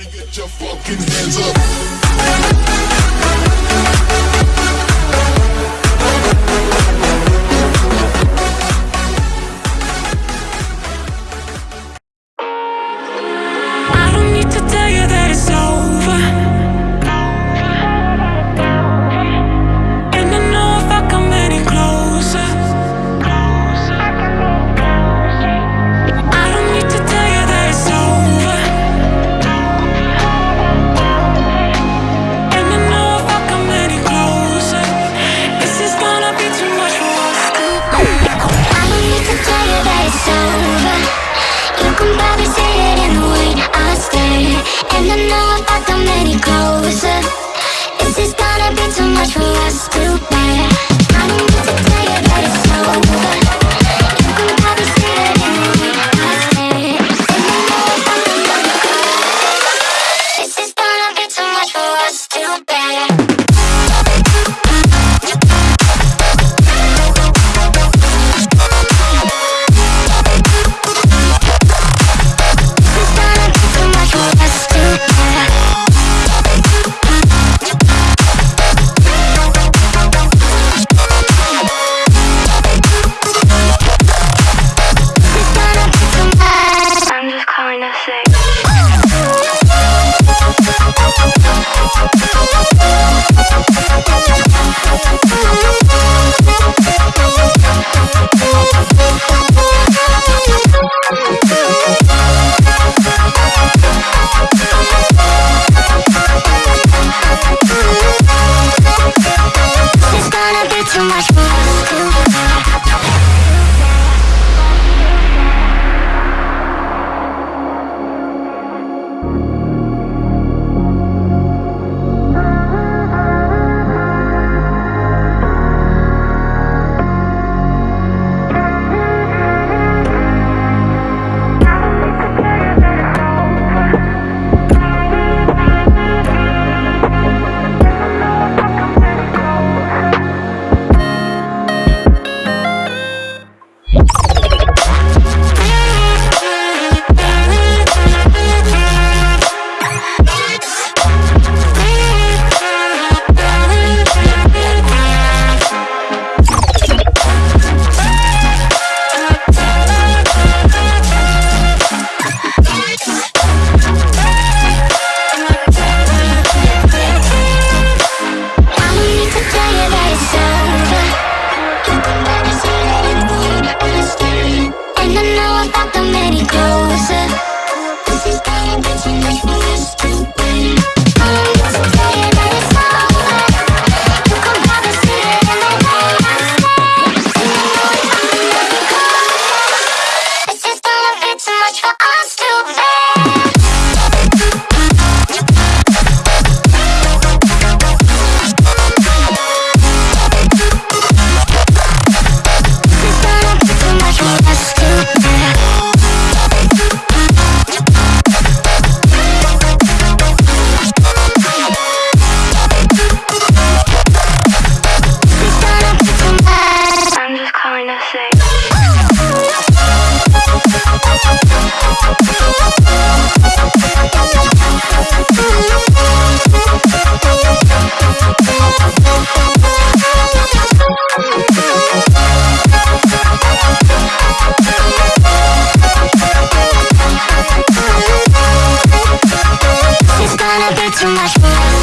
Everybody get your fucking hands up. tanto meritosa. Tú estás tan too much.